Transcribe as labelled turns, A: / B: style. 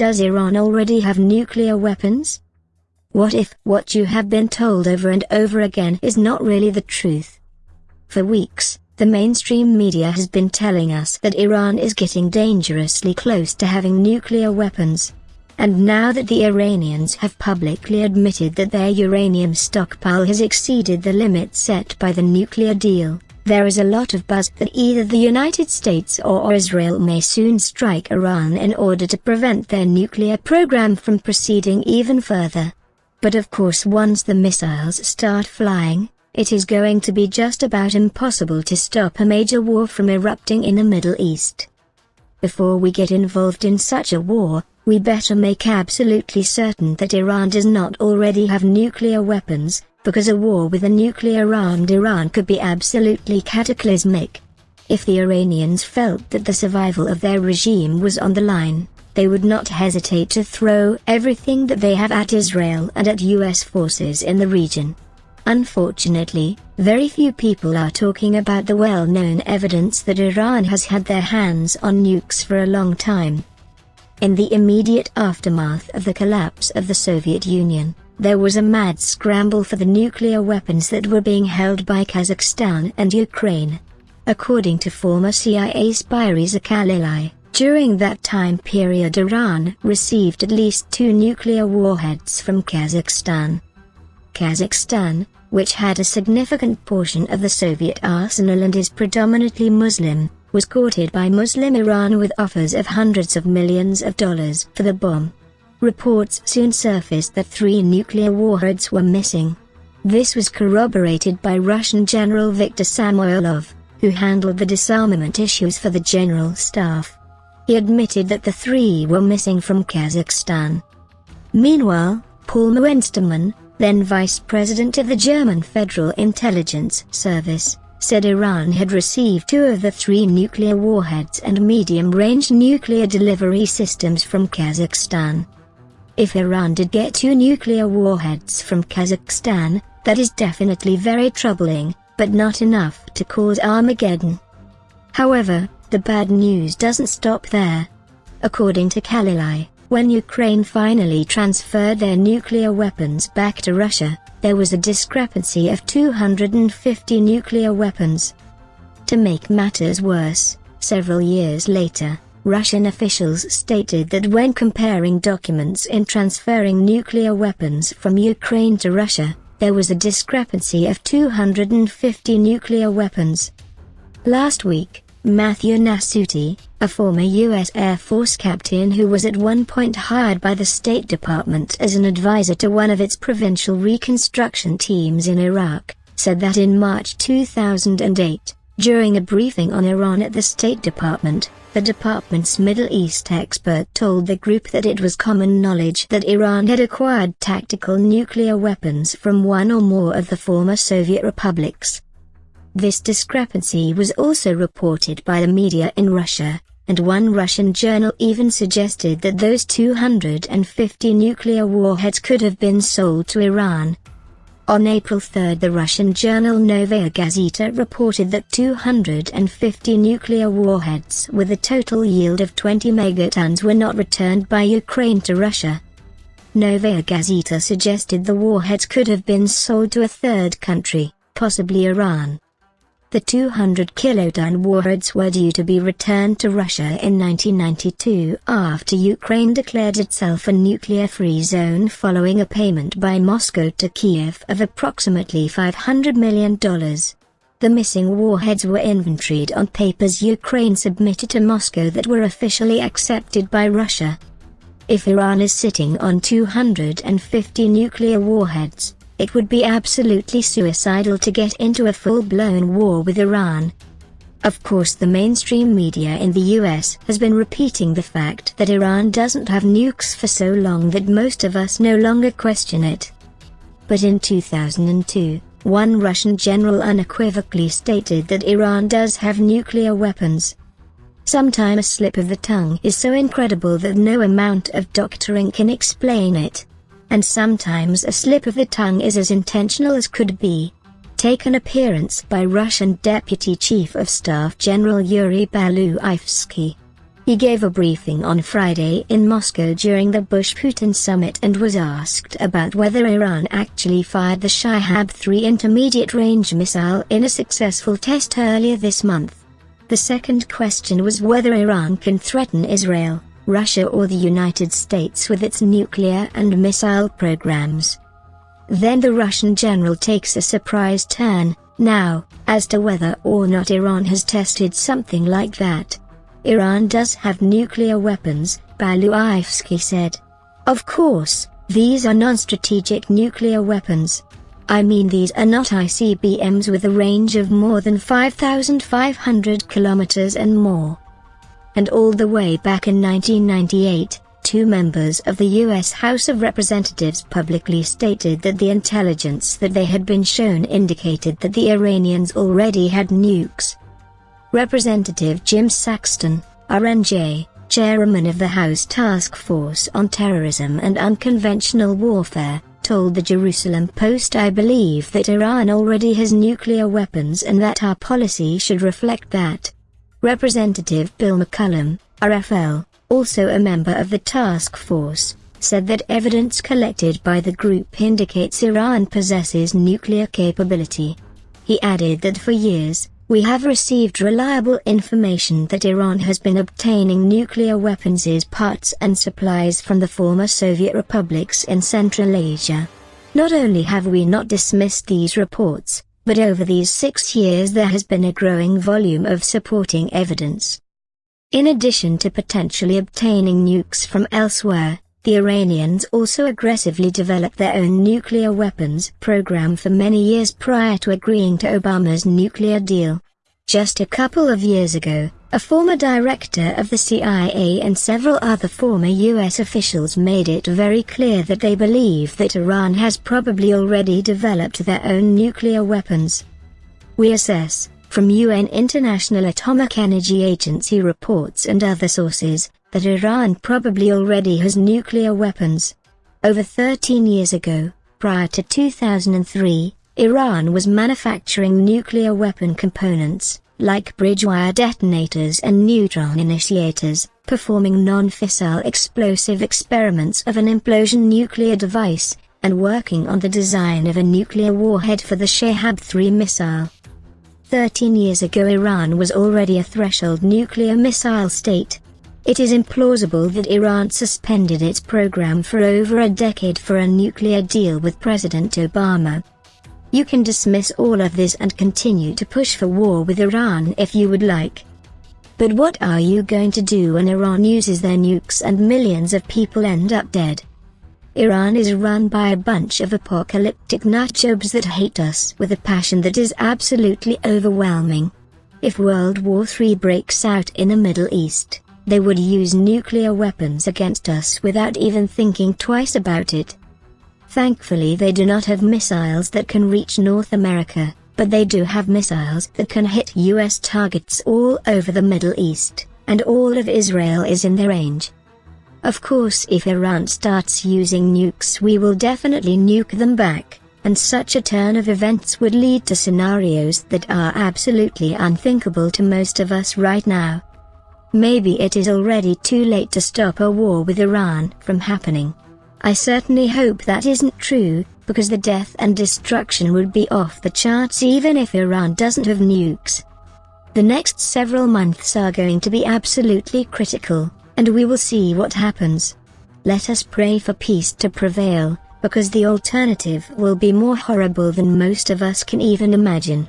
A: Does Iran already have nuclear weapons? What if what you have been told over and over again is not really the truth? For weeks, the mainstream media has been telling us that Iran is getting dangerously close to having nuclear weapons. And now that the Iranians have publicly admitted that their uranium stockpile has exceeded the limit set by the nuclear deal, there is a lot of buzz that either the United States or Israel may soon strike Iran in order to prevent their nuclear program from proceeding even further. But of course once the missiles start flying, it is going to be just about impossible to stop a major war from erupting in the Middle East. Before we get involved in such a war, we better make absolutely certain that Iran does not already have nuclear weapons, because a war with a nuclear-armed Iran could be absolutely cataclysmic. If the Iranians felt that the survival of their regime was on the line, they would not hesitate to throw everything that they have at Israel and at US forces in the region. Unfortunately, very few people are talking about the well-known evidence that Iran has had their hands on nukes for a long time. In the immediate aftermath of the collapse of the Soviet Union, there was a mad scramble for the nuclear weapons that were being held by Kazakhstan and Ukraine. According to former CIA spy Reza Kahlili, during that time period Iran received at least two nuclear warheads from Kazakhstan. Kazakhstan, which had a significant portion of the Soviet arsenal and is predominantly Muslim, was courted by Muslim Iran with offers of hundreds of millions of dollars for the bomb. Reports soon surfaced that three nuclear warheads were missing. This was corroborated by Russian General Viktor Samoylov, who handled the disarmament issues for the General Staff. He admitted that the three were missing from Kazakhstan. Meanwhile, Paul Muenstermann, then Vice President of the German Federal Intelligence Service, said Iran had received two of the three nuclear warheads and medium-range nuclear delivery systems from Kazakhstan. If Iran did get two nuclear warheads from Kazakhstan, that is definitely very troubling, but not enough to cause Armageddon. However, the bad news doesn't stop there. According to Kahlili, when Ukraine finally transferred their nuclear weapons back to Russia, there was a discrepancy of 250 nuclear weapons. To make matters worse, several years later, Russian officials stated that when comparing documents in transferring nuclear weapons from Ukraine to Russia, there was a discrepancy of 250 nuclear weapons. Last week, Matthew Nasuti, a former U.S. Air Force captain who was at one point hired by the State Department as an advisor to one of its provincial reconstruction teams in Iraq, said that in March 2008, during a briefing on Iran at the State Department, the department's Middle East expert told the group that it was common knowledge that Iran had acquired tactical nuclear weapons from one or more of the former Soviet republics. This discrepancy was also reported by the media in Russia, and one Russian journal even suggested that those 250 nuclear warheads could have been sold to Iran. On April 3 the Russian journal Novaya Gazeta reported that 250 nuclear warheads with a total yield of 20 megatons were not returned by Ukraine to Russia. Novaya Gazeta suggested the warheads could have been sold to a third country, possibly Iran. The 200 kiloton warheads were due to be returned to Russia in 1992 after Ukraine declared itself a nuclear-free zone following a payment by Moscow to Kiev of approximately $500 million. The missing warheads were inventoried on papers Ukraine submitted to Moscow that were officially accepted by Russia. If Iran is sitting on 250 nuclear warheads, it would be absolutely suicidal to get into a full-blown war with Iran. Of course the mainstream media in the US has been repeating the fact that Iran doesn't have nukes for so long that most of us no longer question it. But in 2002, one Russian general unequivocally stated that Iran does have nuclear weapons. Sometimes a slip of the tongue is so incredible that no amount of doctoring can explain it and sometimes a slip of the tongue is as intentional as could be. Take an appearance by Russian Deputy Chief of Staff General Yuri Baluyevsky. He gave a briefing on Friday in Moscow during the Bush-Putin summit and was asked about whether Iran actually fired the Shahab-3 intermediate-range missile in a successful test earlier this month. The second question was whether Iran can threaten Israel, Russia or the United States with its nuclear and missile programs. Then the Russian general takes a surprise turn, now, as to whether or not Iran has tested something like that. Iran does have nuclear weapons, Belousovsky said. Of course, these are non-strategic nuclear weapons. I mean these are not ICBMs with a range of more than 5,500 kilometers and more. And all the way back in 1998, two members of the U.S. House of Representatives publicly stated that the intelligence that they had been shown indicated that the Iranians already had nukes. Representative Jim Saxton, RNJ, chairman of the House Task Force on Terrorism and Unconventional Warfare, told the Jerusalem Post I believe that Iran already has nuclear weapons and that our policy should reflect that. Representative Bill McCollum, RFL, also a member of the task force, said that evidence collected by the group indicates Iran possesses nuclear capability. He added that for years, we have received reliable information that Iran has been obtaining nuclear weapons parts and supplies from the former Soviet republics in Central Asia. Not only have we not dismissed these reports, but over these six years there has been a growing volume of supporting evidence. In addition to potentially obtaining nukes from elsewhere, the Iranians also aggressively developed their own nuclear weapons program for many years prior to agreeing to Obama's nuclear deal. Just a couple of years ago, a former director of the CIA and several other former U.S. officials made it very clear that they believe that Iran has probably already developed their own nuclear weapons. We assess, from UN International Atomic Energy Agency reports and other sources, that Iran probably already has nuclear weapons. Over 13 years ago, prior to 2003, Iran was manufacturing nuclear weapon components, like bridge wire detonators and neutron initiators, performing non-fissile explosive experiments of an implosion nuclear device, and working on the design of a nuclear warhead for the Shahab-3 missile. Thirteen years ago Iran was already a threshold nuclear missile state. It is implausible that Iran suspended its program for over a decade for a nuclear deal with President Obama. You can dismiss all of this and continue to push for war with Iran if you would like. But what are you going to do when Iran uses their nukes and millions of people end up dead? Iran is run by a bunch of apocalyptic nutjobs that hate us with a passion that is absolutely overwhelming. If World War III breaks out in the Middle East, they would use nuclear weapons against us without even thinking twice about it. Thankfully they do not have missiles that can reach North America, but they do have missiles that can hit US targets all over the Middle East, and all of Israel is in their range. Of course if Iran starts using nukes we will definitely nuke them back, and such a turn of events would lead to scenarios that are absolutely unthinkable to most of us right now. Maybe it is already too late to stop a war with Iran from happening. I certainly hope that isn't true, because the death and destruction would be off the charts even if Iran doesn't have nukes. The next several months are going to be absolutely critical and we will see what happens. Let us pray for peace to prevail, because the alternative will be more horrible than most of us can even imagine.